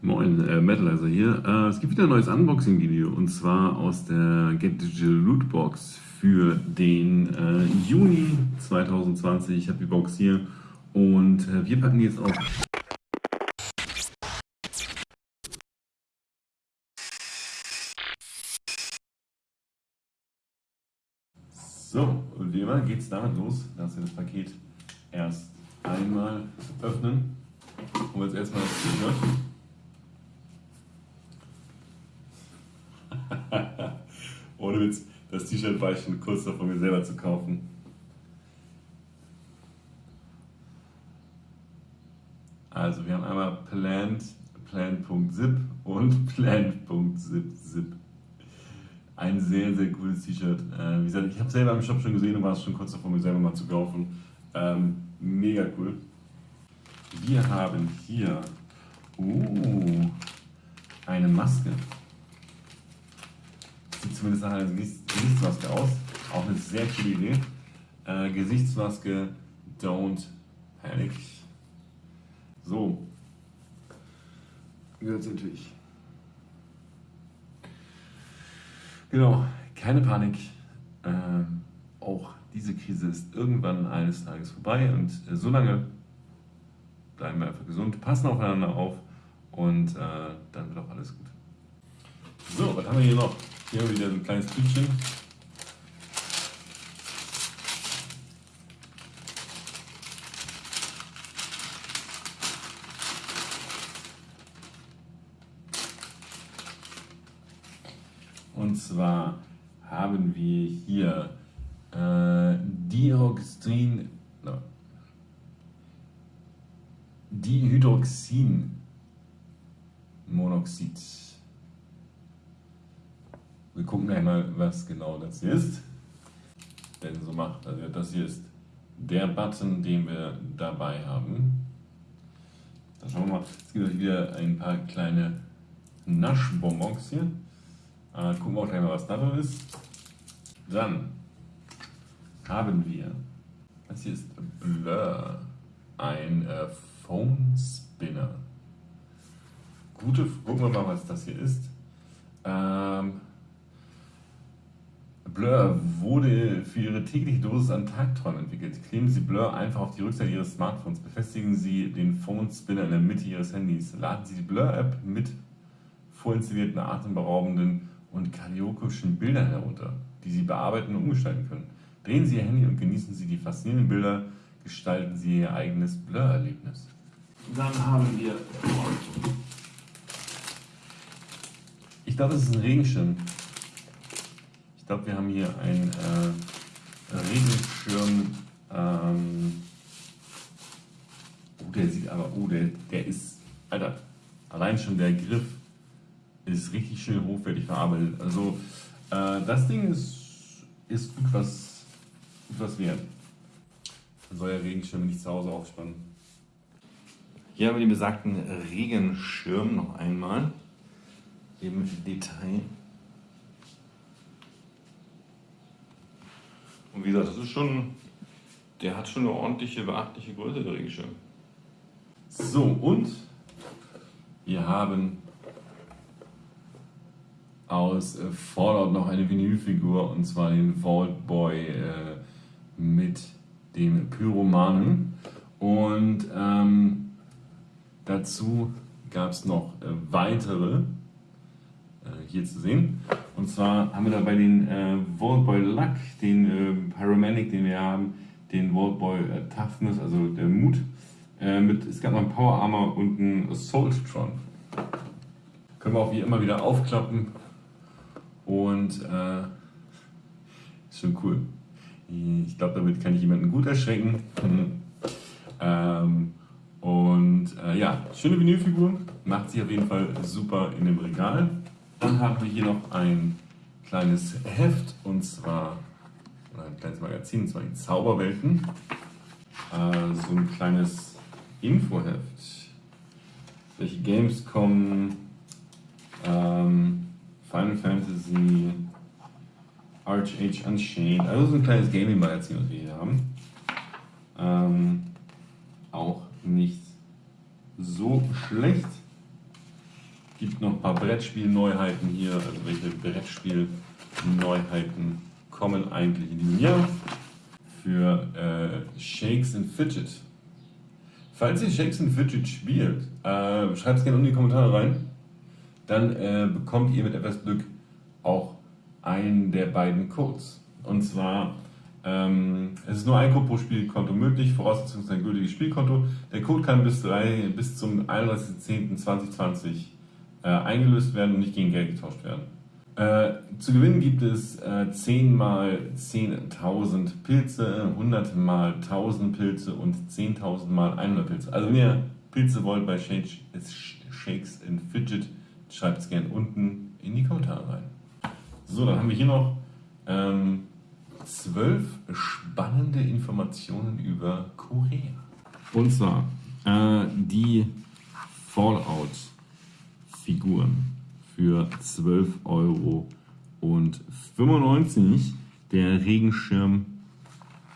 Moin, äh, Metalizer hier. Äh, es gibt wieder ein neues Unboxing-Video und zwar aus der Get Digital Lootbox für den äh, Juni 2020. Ich habe die Box hier und äh, wir packen die jetzt auf. So, und wie immer geht es damit los, dass wir das Paket erst einmal öffnen. Und jetzt erstmal das T-Shirt. Ohne Witz, das T-Shirt war ich schon kurz davor, mir selber zu kaufen. Also wir haben einmal Plant, Plant.zip und Plant.zip. Ein sehr, sehr cooles T-Shirt. Äh, wie gesagt, ich habe selber im Shop schon gesehen und war es schon kurz davor, mir selber mal zu kaufen. Ähm, mega cool. Wir haben hier uh, eine Maske zumindest nach einer Gesichtsmaske aus. Auch eine sehr coole Idee. Äh, Gesichtsmaske, don't panic. So. Jetzt natürlich. Genau, keine Panik. Ähm, auch diese Krise ist irgendwann eines Tages vorbei und äh, solange bleiben wir einfach gesund, passen aufeinander auf und äh, dann wird auch alles gut. So, was haben wir hier noch? Hier wieder ein kleines Tütchen. Und zwar haben wir hier äh, Dioxin, no, Dihydroxinmonoxid. Wir gucken gleich mal, was genau das hier ist. Denn so macht, also das hier ist der Button, den wir dabei haben. Dann schauen wir mal, es gibt wieder ein paar kleine Naschbonbons hier. Äh, gucken wir auch gleich mal, was da drin ist. Dann haben wir, das hier ist Blur, ein äh, Phone Spinner. Gute, gucken wir mal, was das hier ist. Ähm, Blur wurde für Ihre tägliche Dosis an Tagträumen entwickelt. Kleben Sie Blur einfach auf die Rückseite Ihres Smartphones. Befestigen Sie den Phone Spinner in der Mitte Ihres Handys. Laden Sie die Blur-App mit vorinstallierten, atemberaubenden und kariokischen Bildern herunter, die Sie bearbeiten und umgestalten können. Drehen Sie Ihr Handy und genießen Sie die faszinierenden Bilder. Gestalten Sie Ihr eigenes Blur-Erlebnis. Dann haben wir. Ich glaube, das ist ein Regenschirm glaube, wir haben hier einen äh, Regenschirm. Ähm, oh, der sieht aber, oh, der, der ist, Alter, allein schon der Griff ist richtig schön hochwertig verarbeitet. Also äh, das Ding ist, ist gut, was, gut was wert. Man soll ja Regenschirme nicht zu Hause aufspannen. Hier haben wir den besagten Regenschirm noch einmal im Detail. Und wie gesagt, das ist schon, der hat schon eine ordentliche, beachtliche Größe, der Regenschirm. So, und wir haben aus äh, Fallout noch eine Vinylfigur und zwar den Vault Boy äh, mit dem Pyromanen. Und ähm, dazu gab es noch äh, weitere hier zu sehen. Und zwar haben wir da bei den äh, Vaultboy Luck, den äh, Pyromanic, den wir haben, den Vaultboy äh, Toughness, also der Mut. Äh, mit, es gab noch einen Power Armor und einen Assaulttron. Können wir auch wie immer wieder aufklappen. Und äh, ist schon cool. Ich glaube, damit kann ich jemanden gut erschrecken. ähm, und äh, ja, schöne Vinylfigur. Macht sich auf jeden Fall super in dem Regal. Dann haben wir hier noch ein kleines Heft und zwar ein kleines Magazin, und zwar die Zauberwelten. Äh, so ein kleines Infoheft. Welche Games kommen? Ähm, Final Fantasy, Arch Unchained. Also so ein kleines Gaming-Magazin, was wir hier haben. Ähm, auch nicht so schlecht. Gibt noch ein paar Brettspiel-Neuheiten hier. Also welche Brettspiel-Neuheiten kommen eigentlich in diesem Jahr? Für äh, Shakes and Fidget. Falls ihr Shakes and Fidget spielt, äh, schreibt es gerne in die Kommentare rein. Dann äh, bekommt ihr mit etwas Glück auch einen der beiden Codes. Und zwar ähm, es ist nur ein Code pro Spielkonto möglich, Voraussetzung ein gültiges Spielkonto. Der Code kann bis, drei, bis zum 31.10.2020 äh, eingelöst werden und nicht gegen Geld getauscht werden. Äh, zu gewinnen gibt es äh, 10 mal 10.000 Pilze, 100 mal 1000 Pilze und 10.000 mal 100 Pilze. Also wenn ihr Pilze wollt bei Shakes, Shakes Fidget, schreibt es gerne unten in die Kommentare rein. So, dann haben wir hier noch ähm, zwölf spannende Informationen über Korea. Und zwar äh, die Fallout-Figuren für 12,95 Euro. Der Regenschirm,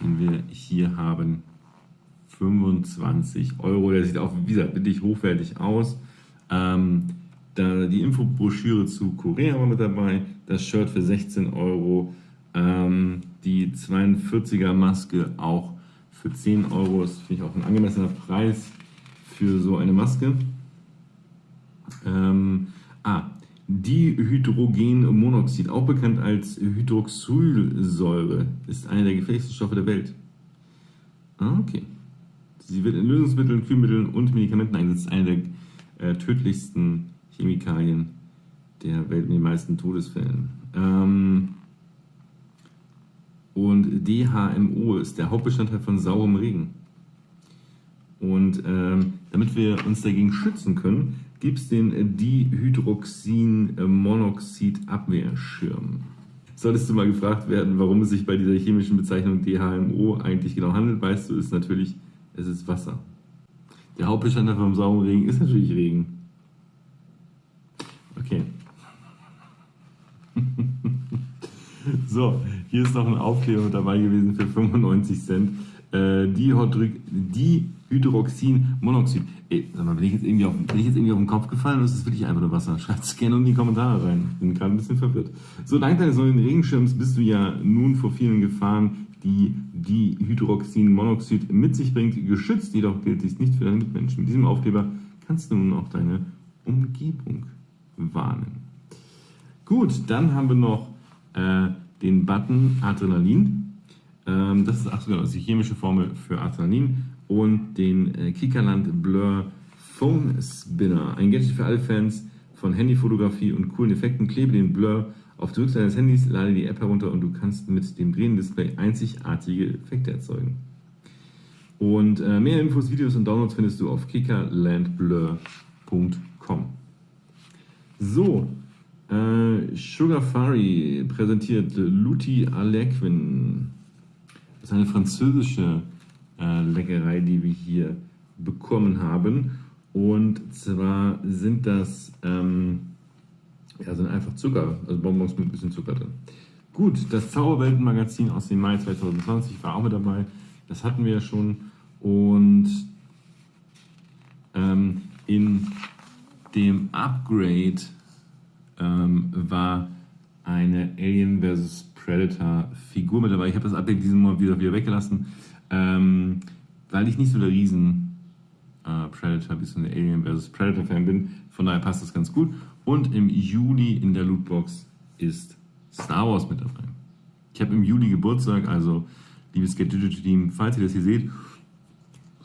den wir hier haben, 25 Euro. Der sieht auch, wie gesagt, wirklich hochwertig aus. Ähm, da die Infobroschüre zu Korea war mit dabei, das Shirt für 16 Euro, ähm, die 42er Maske auch für 10 Euro. Das finde ich auch ein angemessener Preis für so eine Maske. Ähm, ah, Dihydrogenmonoxid, auch bekannt als Hydroxylsäure, ist einer der gefährlichsten Stoffe der Welt. Ah, okay. Sie wird in Lösungsmitteln, Kühlmitteln und Medikamenten eingesetzt. Eine der äh, tödlichsten Chemikalien der Welt in den meisten Todesfällen. Ähm, und DHMO ist der Hauptbestandteil von saurem Regen. Und ähm, damit wir uns dagegen schützen können, gibt es den Dihydroxin-Monoxid-Abwehrschirm. Solltest du mal gefragt werden, warum es sich bei dieser chemischen Bezeichnung DHMO eigentlich genau handelt, weißt du, ist natürlich, es ist Wasser. Der Hauptbestandteil vom sauren Regen ist natürlich Regen. Okay. So, hier ist noch ein Aufkleber mit dabei gewesen für 95 Cent. Äh, Dihydroxinmonoxid. Ey, sag mal, bin ich, jetzt irgendwie auf, bin ich jetzt irgendwie auf den Kopf gefallen oder ist das wirklich einfach nur Wasser? Schreibt es gerne in die Kommentare rein. Ich bin gerade ein bisschen verwirrt. So, dank deines neuen Regenschirms bist du ja nun vor vielen Gefahren, die Dihydroxinmonoxid mit sich bringt, geschützt. Jedoch gilt dies nicht für deine Mitmenschen. Mit diesem Aufkleber kannst du nun auch deine Umgebung warnen. Gut, dann haben wir noch äh, den Button Adrenalin. Ähm, das ist ach genau, die chemische Formel für Adrenalin und den äh, Kickerland Blur Phone Spinner. Ein Gadget für alle Fans von Handyfotografie und coolen Effekten. Klebe den Blur auf die Rückseite deines Handys, lade die App herunter und du kannst mit dem drehenden Display einzigartige Effekte erzeugen. Und äh, mehr Infos, Videos und Downloads findest du auf kickerlandblur.com. So, äh, Sugarfari präsentiert Luti Alequin. Das ist eine französische äh, Leckerei, die wir hier bekommen haben. Und zwar sind das ähm, ja, sind einfach Zucker, also Bonbons mit ein bisschen Zucker drin. Gut, das Zauberweltenmagazin aus dem Mai 2020 war auch mit dabei. Das hatten wir ja schon. Und ähm, in dem Upgrade ähm, war eine Alien vs. Predator Figur mit dabei. Ich habe das Update diesen Monat wieder, wieder weggelassen, ähm, weil ich nicht so der riesen äh, Predator bzw. Alien vs. Predator Fan bin. Von daher passt das ganz gut. Und im Juli in der Lootbox ist Star Wars mit dabei. Ich habe im Juli Geburtstag, also liebes Get Digital Team, falls ihr das hier seht,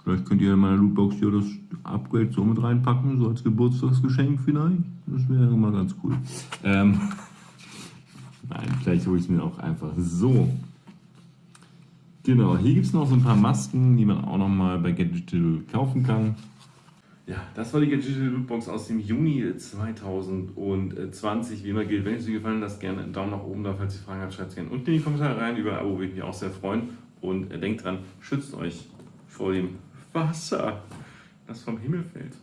Vielleicht könnt ihr in meiner Lootbox hier das Upgrade so mit reinpacken, so als Geburtstagsgeschenk vielleicht. Das wäre mal ganz cool. Ähm, Nein, vielleicht hole ich es mir auch einfach so. Genau, hier gibt es noch so ein paar Masken, die man auch nochmal bei Get Digital kaufen kann. Ja, das war die Get Digital Lootbox aus dem Juni 2020. Wie immer gilt, wenn es euch gefallen hat, gerne einen Daumen nach oben da. Falls ihr Fragen habt, schreibt es gerne unten in die Kommentare rein. Über ein Abo würde ich mich auch sehr freuen. Und denkt dran, schützt euch vor dem Wasser, das vom Himmel fällt.